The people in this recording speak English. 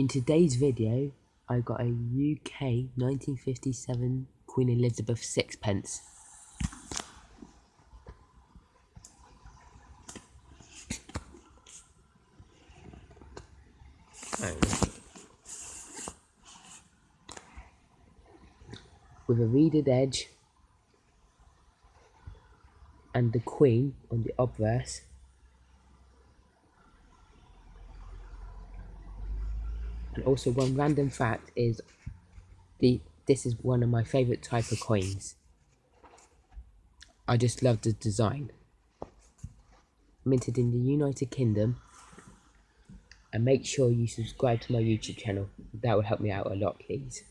In today's video, I've got a UK 1957 Queen Elizabeth sixpence. With a reeded edge and the Queen on the obverse And also one random fact is the this is one of my favourite type of coins. I just love the design. Minted in the United Kingdom. And make sure you subscribe to my YouTube channel. That would help me out a lot, please.